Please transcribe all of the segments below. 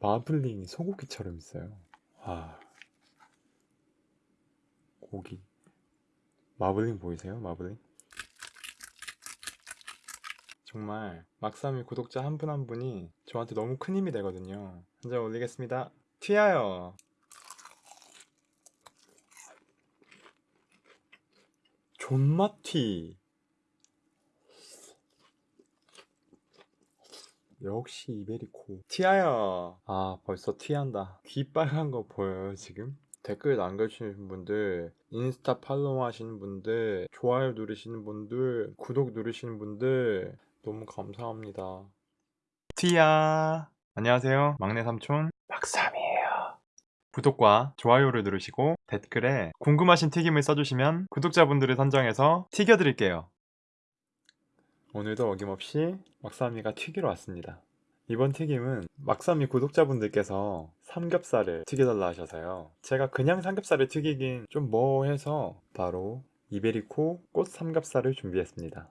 마블링이 소고기처럼 있어요. 와. 고기. 마블링 보이세요? 마블링? 정말 막삼이 구독자 한 분한 분이 저한테 너무 큰 힘이 되거든요. 한장 올리겠습니다. 튀어요. 존맛튀. 역시 이베리코. 튀어요. 아, 벌써 튀한다. 귀 빨간 거 보여요, 지금? 댓글 남겨주시는 분들, 인스타 팔로우 하시는 분들, 좋아요 누르시는 분들, 구독 누르시는 분들, 너무 감사합니다. 튀야! 안녕하세요. 막내 삼촌, 막삼이에요. 구독과 좋아요를 누르시고 댓글에 궁금하신 튀김을 써주시면 구독자분들을 선정해서 튀겨드릴게요. 오늘도 어김없이 막삼이가 튀기러 왔습니다. 이번 튀김은 막삼이 구독자분들께서 삼겹살을 튀겨달라 하셔서요. 제가 그냥 삼겹살을 튀기긴 좀 뭐해서 바로 이베리코 꽃 삼겹살을 준비했습니다.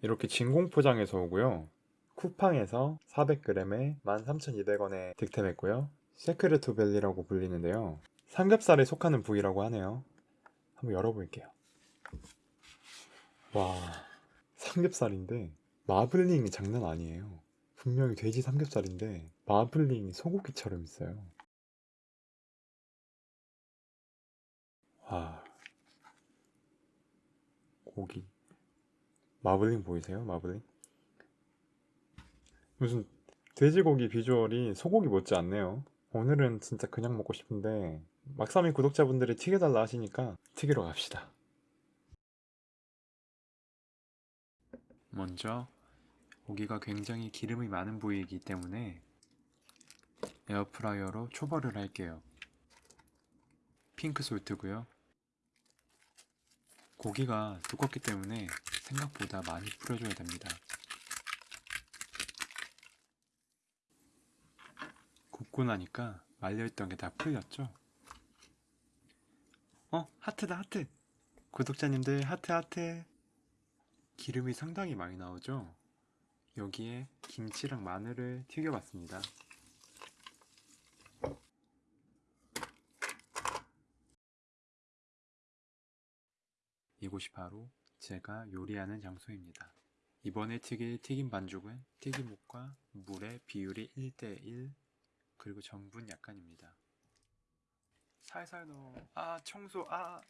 이렇게 진공 포장해서 오고요. 쿠팡에서 400g에 13,200원에 득템했고요. 세크레트 벨리라고 불리는데요. 삼겹살에 속하는 부위라고 하네요. 한번 열어볼게요. 와, 삼겹살인데 마블링이 장난 아니에요. 분명히 돼지 삼겹살인데 마블링이 소고기처럼 있어요. 와, 고기. 마블링 보이세요? 마블링? 무슨 돼지고기 비주얼이 소고기 못지 않네요. 오늘은 진짜 그냥 먹고 싶은데 막삼이 구독자분들이 튀겨달라 하시니까 튀기러 갑시다. 먼저 고기가 굉장히 기름이 많은 부위이기 때문에 에어프라이어로 초벌을 할게요. pink salt고요. 고기가 두껍기 때문에 생각보다 많이 뿌려줘야 됩니다. 굽고 나니까 말려있던 게 다 풀렸죠? 어? 하트다 하트! 구독자님들 하트 하트! 기름이 상당히 많이 나오죠? 여기에 김치랑 마늘을 튀겨봤습니다. 이곳이 바로 제가 요리하는 장소입니다. 이번에 튀길 튀김 반죽은 튀김옷과 물의 비율이 1대1 그리고 전분 약간입니다. 살살 넣어. 아 청소 아.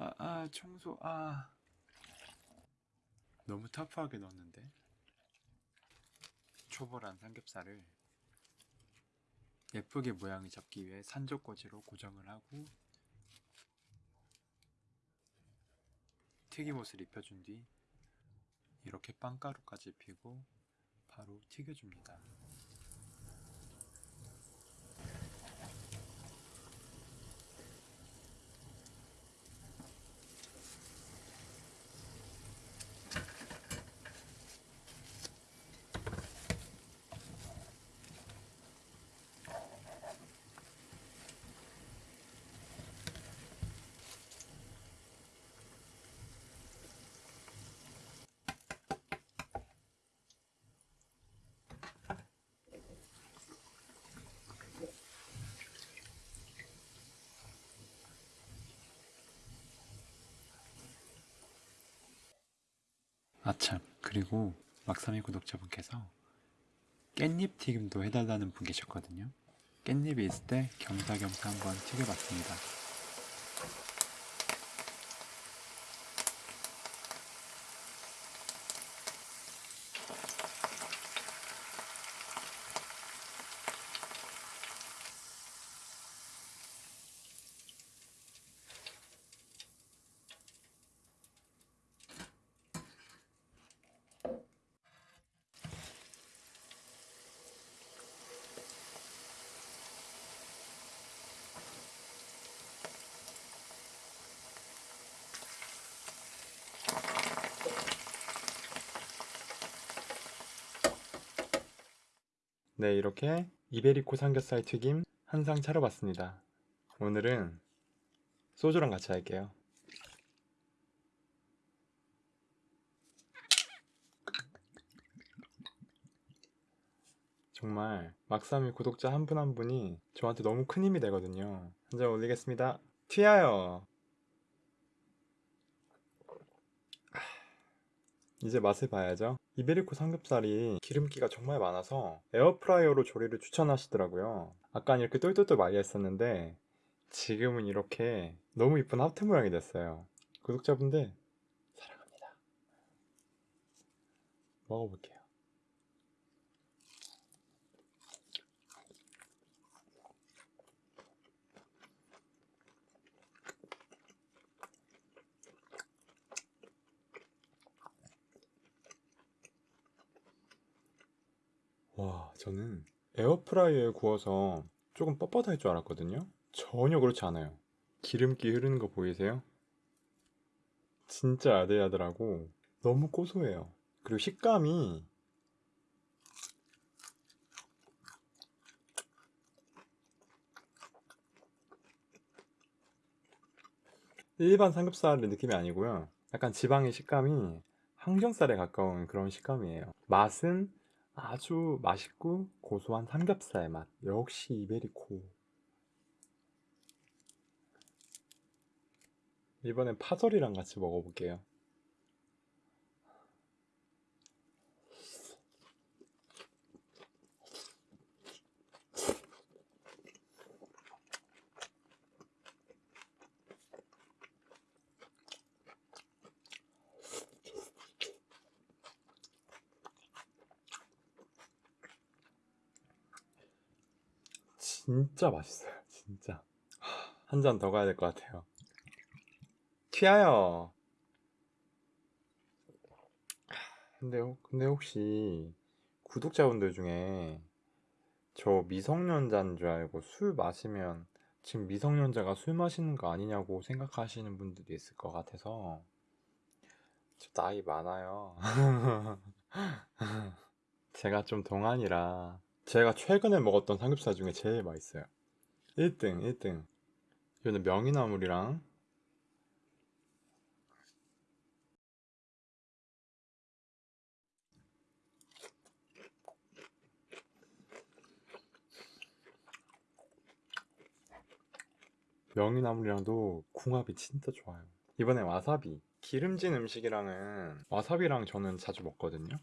아, 아 청소 아. 너무 터프하게 넣었는데. 초벌한 삼겹살을 예쁘게 모양을 잡기 위해 산적꽂이로 고정을 하고 튀김옷을 입혀준 뒤 이렇게 빵가루까지 피고 바로 튀겨줍니다. 아참 그리고 막삼이 구독자분께서 깻잎 튀김도 해달라는 분 계셨거든요. 깻잎이 있을 때 겸사겸사 한번 튀겨봤습니다 네 이렇게 이베리코 삼겹살 튀김 한 상 차려봤습니다. 오늘은 소주랑 같이 할게요. 정말 막삼이 구독자 한 분한 한 분이 저한테 너무 큰 힘이 되거든요. 한 잔 올리겠습니다. 튀어요! 이제 맛을 봐야죠. 이베리코 삼겹살이 기름기가 정말 많아서 에어프라이어로 조리를 추천하시더라고요. 아까는 이렇게 똘똘똘 말려 했었는데 지금은 이렇게 너무 이쁜 하트 모양이 됐어요. 구독자분들 사랑합니다. 먹어볼게요. 와, 저는 에어프라이어에 구워서 조금 뻣뻣할 줄 알았거든요. 전혀 그렇지 않아요. 기름기 흐르는 거 보이세요? 진짜 야들야들하고 너무 고소해요. 그리고 식감이 일반 삼겹살의 느낌이 아니고요. 약간 지방의 식감이 항정살에 가까운 그런 식감이에요. 맛은 아주 맛있고 고소한 삼겹살 맛. 역시 이베리코. 이번엔 파절이랑 같이 먹어볼게요. 진짜 맛있어요. 진짜. 한 잔 더 가야 될 것 같아요. 튀어요. 근데, 혹- 근데 혹시 구독자분들 중에 저 미성년자인 줄 알고 술 마시면 지금 미성년자가 술 마시는 거 아니냐고 생각하시는 분들도 있을 것 같아서 저 나이 많아요. 제가 좀 동안이라 제가 최근에 먹었던 삼겹살 중에 제일 맛있어요. 1등, 1등. 이거는 명이나물이랑 명이나물이랑도 궁합이 진짜 좋아요. 이번에 와사비. 기름진 음식이랑은 와사비랑 저는 자주 먹거든요.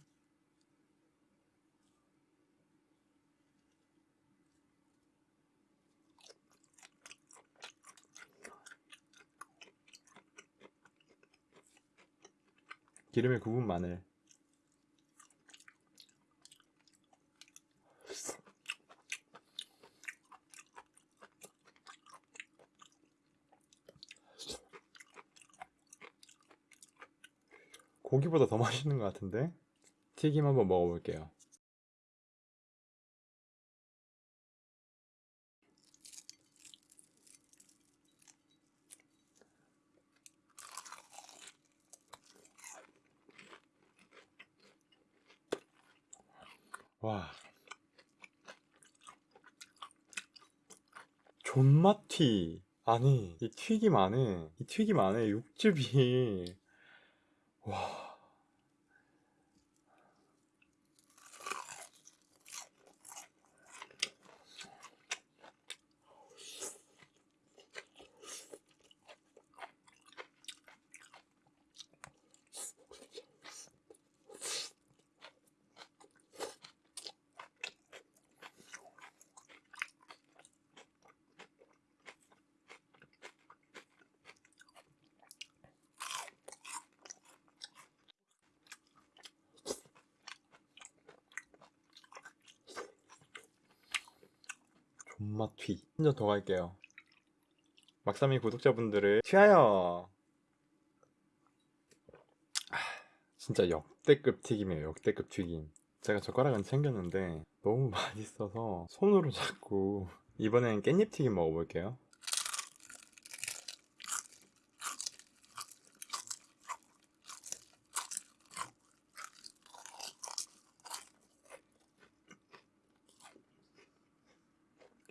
기름에 구운 마늘. 고기보다 더 맛있는 것 같은데? 튀김 한번 먹어볼게요. 와. 존맛튀. 아니, 이 튀김 안에, 이 튀김 안에 육즙이, 와. 존맛 튀. 한잔더 갈게요. 막삼이 구독자분들을 튀하여. 아, 진짜 역대급 튀김이에요. 역대급 튀김. 제가 젓가락은 챙겼는데 너무 맛있어서 손으로 잡고 이번엔 깻잎 튀김 먹어볼게요.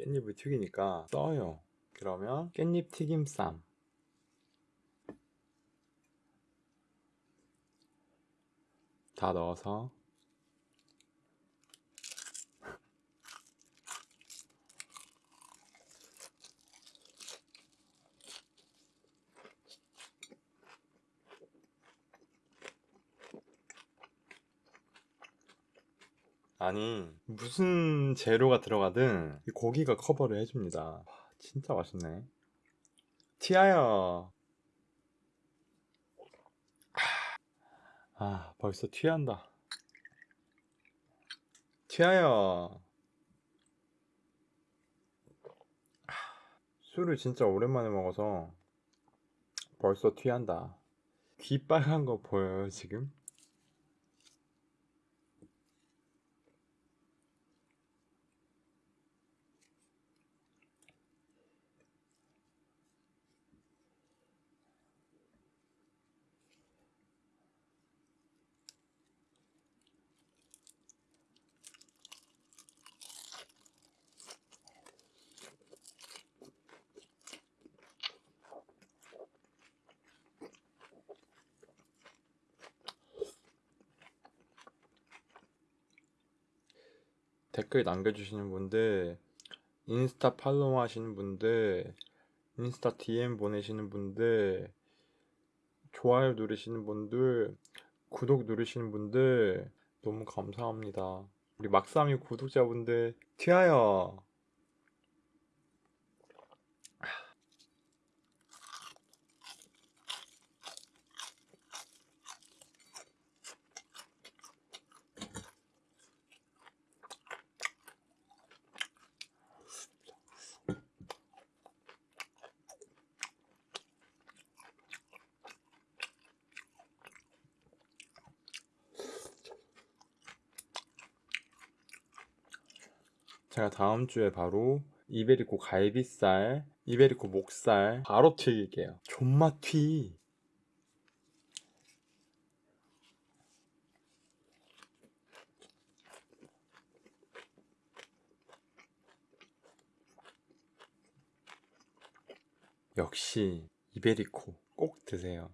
깻잎을 튀기니까 써요. 그러면 깻잎 튀김 쌈. 다 넣어서 아니 무슨 재료가 들어가든 이 고기가 커버를 해줍니다. 와, 진짜 맛있네. 티아야 아 벌써 취한다. 티아야 술을 진짜 오랜만에 먹어서 벌써 취한다. 귀 빨간 거 보여요 지금? 댓글 남겨주시는 분들, 인스타 팔로우 하시는 분들, 인스타 DM 보내시는 분들, 좋아요 누르시는 분들, 구독 누르시는 분들, 너무 감사합니다. 우리 막삼이 구독자분들, 튀어요. 제가 다음 주에 바로 이베리코 갈비살, 이베리코 목살 바로 튀길게요. 존맛 튀. 역시 이베리코 꼭 드세요.